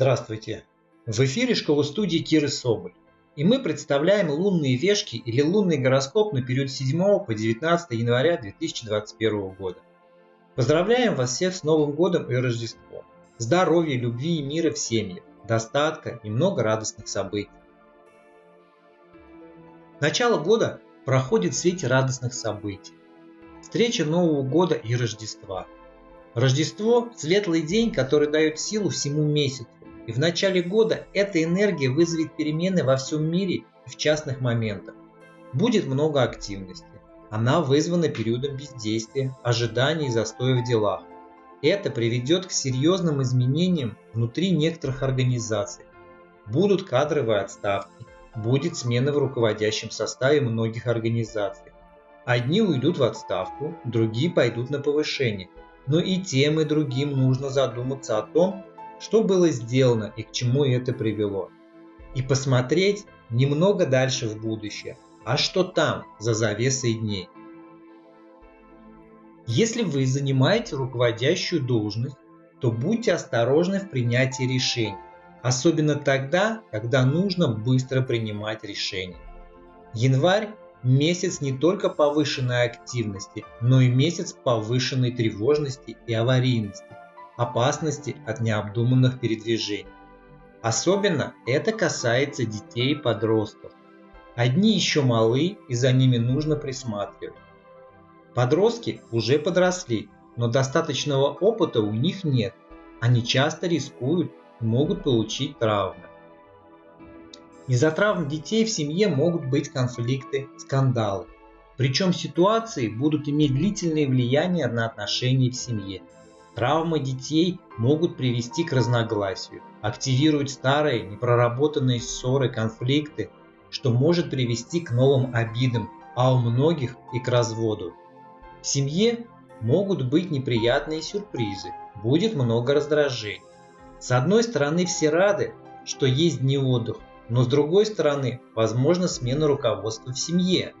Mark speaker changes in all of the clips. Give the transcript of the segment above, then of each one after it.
Speaker 1: Здравствуйте! В эфире школа-студии Киры Соболь. И мы представляем лунные вешки или лунный гороскоп на период с 7 по 19 января 2021 года. Поздравляем вас всех с Новым годом и Рождеством. Здоровья, любви и мира в семье, достатка и много радостных событий. Начало года проходит в свете радостных событий. Встреча Нового года и Рождества. Рождество – светлый день, который дает силу всему месяцу и в начале года эта энергия вызовет перемены во всем мире и в частных моментах. Будет много активности. Она вызвана периодом бездействия, ожиданий и застоя в делах. Это приведет к серьезным изменениям внутри некоторых организаций. Будут кадровые отставки, будет смена в руководящем составе многих организаций. Одни уйдут в отставку, другие пойдут на повышение. Но и тем и другим нужно задуматься о том, что было сделано и к чему это привело. И посмотреть немного дальше в будущее, а что там за завесой дней. Если вы занимаете руководящую должность, то будьте осторожны в принятии решений, особенно тогда, когда нужно быстро принимать решения. Январь – месяц не только повышенной активности, но и месяц повышенной тревожности и аварийности опасности от необдуманных передвижений. Особенно это касается детей и подростков. Одни еще малы и за ними нужно присматривать. Подростки уже подросли, но достаточного опыта у них нет. Они часто рискуют и могут получить травмы. Из-за травм детей в семье могут быть конфликты, скандалы. Причем ситуации будут иметь длительное влияние на отношения в семье. Травмы детей могут привести к разногласию, активируют старые, непроработанные ссоры, конфликты, что может привести к новым обидам, а у многих и к разводу. В семье могут быть неприятные сюрпризы, будет много раздражений. С одной стороны все рады, что есть дни отдыха, но с другой стороны возможно смена руководства в семье.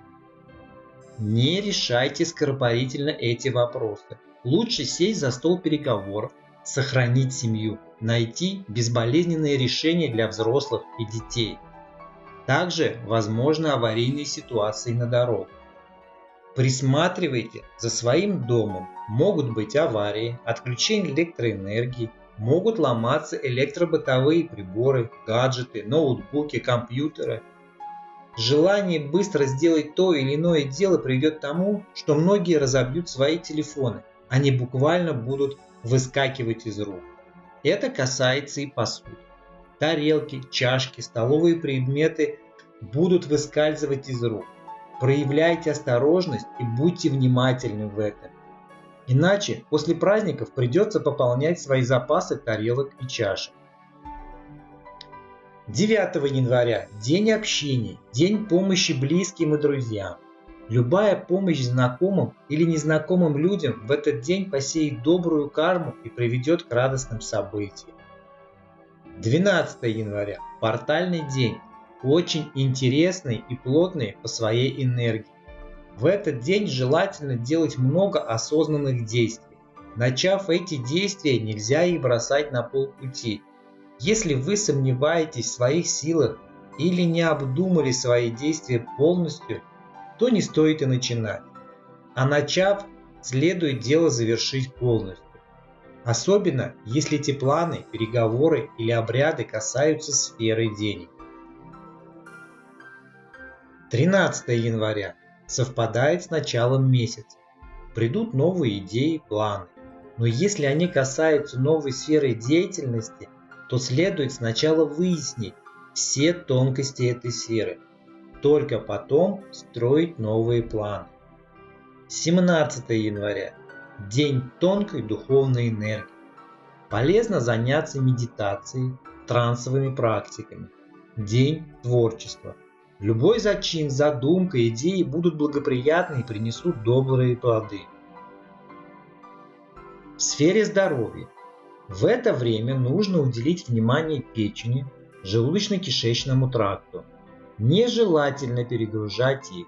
Speaker 1: Не решайте скоропалительно эти вопросы. Лучше сесть за стол переговоров, сохранить семью, найти безболезненные решения для взрослых и детей. Также возможны аварийные ситуации на дорогах. Присматривайте за своим домом. Могут быть аварии, отключение электроэнергии, могут ломаться электробытовые приборы, гаджеты, ноутбуки, компьютеры. Желание быстро сделать то или иное дело приведет к тому, что многие разобьют свои телефоны они буквально будут выскакивать из рук. Это касается и посуды. Тарелки, чашки, столовые предметы будут выскальзывать из рук. Проявляйте осторожность и будьте внимательны в этом. Иначе после праздников придется пополнять свои запасы тарелок и чашек. 9 января – день общения, день помощи близким и друзьям. Любая помощь знакомым или незнакомым людям в этот день посеет добрую карму и приведет к радостным событиям. 12 января – портальный день, очень интересный и плотный по своей энергии. В этот день желательно делать много осознанных действий. Начав эти действия, нельзя их бросать на полпути. Если вы сомневаетесь в своих силах или не обдумали свои действия полностью, то не стоит и начинать. А начав, следует дело завершить полностью. Особенно, если эти планы, переговоры или обряды касаются сферы денег. 13 января совпадает с началом месяца. Придут новые идеи, планы. Но если они касаются новой сферы деятельности, то следует сначала выяснить все тонкости этой сферы – только потом строить новые планы. 17 января. День тонкой духовной энергии. Полезно заняться медитацией, трансовыми практиками. День творчества. Любой зачин, задумка, идеи будут благоприятны и принесут добрые плоды. В сфере здоровья. В это время нужно уделить внимание печени, желудочно-кишечному тракту, Нежелательно перегружать их.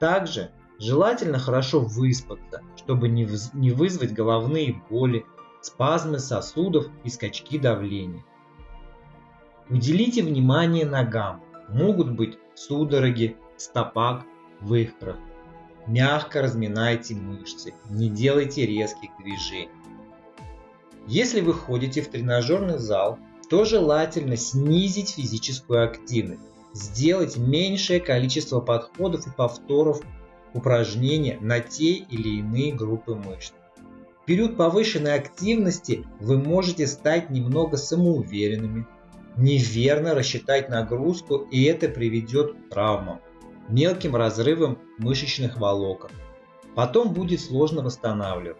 Speaker 1: Также желательно хорошо выспаться, чтобы не, не вызвать головные боли, спазмы сосудов и скачки давления. Уделите внимание ногам. Могут быть судороги, стопак, вывихров. Мягко разминайте мышцы, не делайте резких движений. Если вы ходите в тренажерный зал, то желательно снизить физическую активность, сделать меньшее количество подходов и повторов упражнения на те или иные группы мышц. В период повышенной активности вы можете стать немного самоуверенными, неверно рассчитать нагрузку и это приведет к травмам, мелким разрывам мышечных волокон. Потом будет сложно восстанавливать.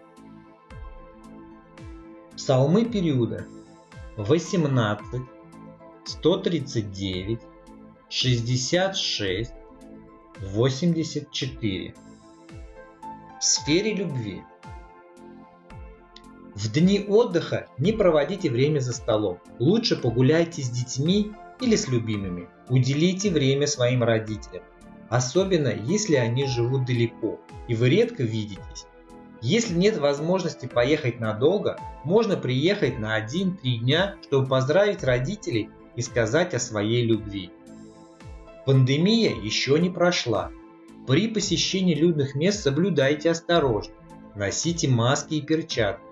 Speaker 1: Псалмы периода 18, 139, 66, 84. В сфере любви. В дни отдыха не проводите время за столом. Лучше погуляйте с детьми или с любимыми. Уделите время своим родителям. Особенно если они живут далеко и вы редко видитесь. Если нет возможности поехать надолго, можно приехать на 1-3 дня, чтобы поздравить родителей и сказать о своей любви. Пандемия еще не прошла. При посещении людных мест соблюдайте осторожно. Носите маски и перчатки.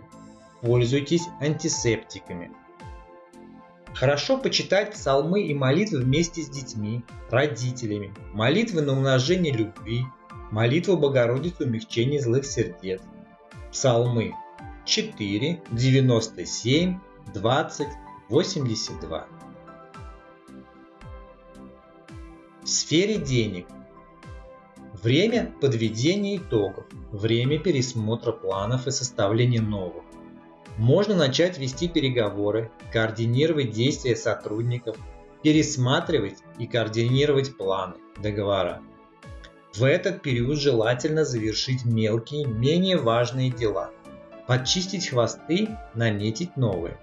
Speaker 1: Пользуйтесь антисептиками. Хорошо почитать псалмы и молитвы вместе с детьми, родителями, молитвы на умножение любви, молитву Богородицы умягчения злых сердец, Псалмы 4, 97, 20, 82. В сфере денег. Время подведения итогов, время пересмотра планов и составления новых. Можно начать вести переговоры, координировать действия сотрудников, пересматривать и координировать планы, договора. В этот период желательно завершить мелкие, менее важные дела, подчистить хвосты, наметить новые.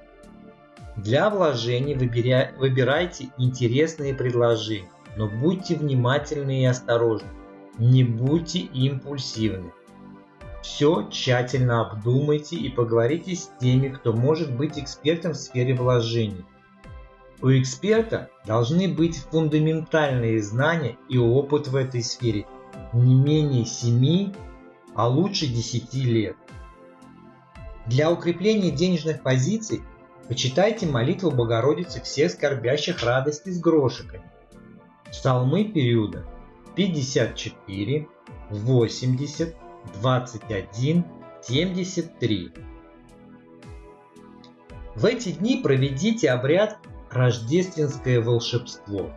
Speaker 1: Для вложений выбирайте интересные предложения, но будьте внимательны и осторожны, не будьте импульсивны. Все тщательно обдумайте и поговорите с теми, кто может быть экспертом в сфере вложений. У эксперта должны быть фундаментальные знания и опыт в этой сфере – не менее 7, а лучше 10 лет. Для укрепления денежных позиций почитайте молитву Богородицы всех скорбящих радости с грошиками. Псалмы периода 54, 80, 21, 73. В эти дни проведите обряд «Рождественское волшебство».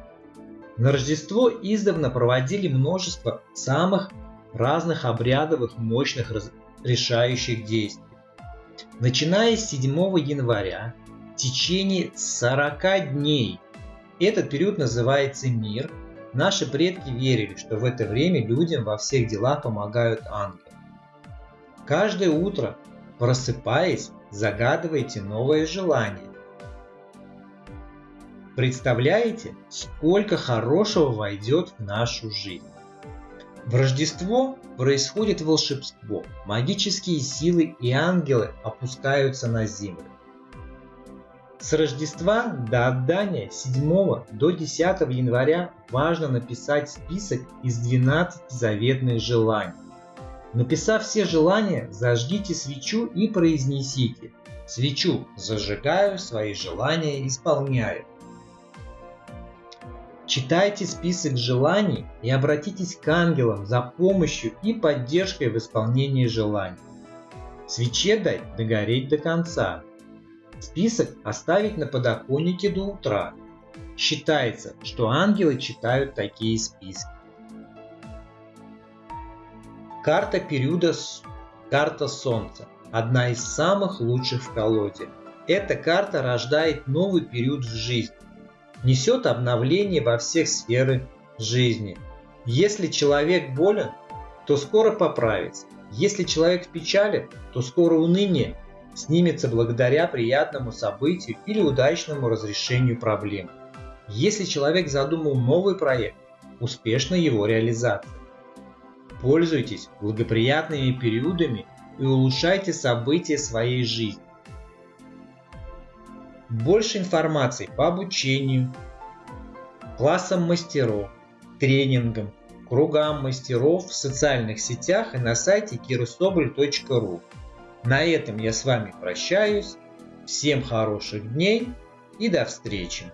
Speaker 1: На Рождество издавна проводили множество самых разных обрядовых мощных решающих действий. Начиная с 7 января, в течение 40 дней, этот период называется мир, наши предки верили, что в это время людям во всех делах помогают ангелы. Каждое утро, просыпаясь, загадывайте новое желание Представляете, сколько хорошего войдет в нашу жизнь? В Рождество происходит волшебство, магические силы и ангелы опускаются на землю. С Рождества до отдания 7 до 10 января важно написать список из 12 заветных желаний. Написав все желания, зажгите свечу и произнесите «Свечу зажигаю, свои желания исполняю». Читайте список желаний и обратитесь к ангелам за помощью и поддержкой в исполнении желаний. Свече дать догореть до конца. Список оставить на подоконнике до утра. Считается, что ангелы читают такие списки. Карта периода Карта Солнца. Одна из самых лучших в колоде. Эта карта рождает новый период в жизни несет обновление во всех сферах жизни. Если человек болен, то скоро поправится. Если человек в печали, то скоро уныние снимется благодаря приятному событию или удачному разрешению проблем. Если человек задумал новый проект, успешна его реализация. Пользуйтесь благоприятными периодами и улучшайте события своей жизни. Больше информации по обучению, классам мастеров, тренингам, кругам мастеров в социальных сетях и на сайте kirosobоль.ru. На этом я с вами прощаюсь. Всем хороших дней и до встречи!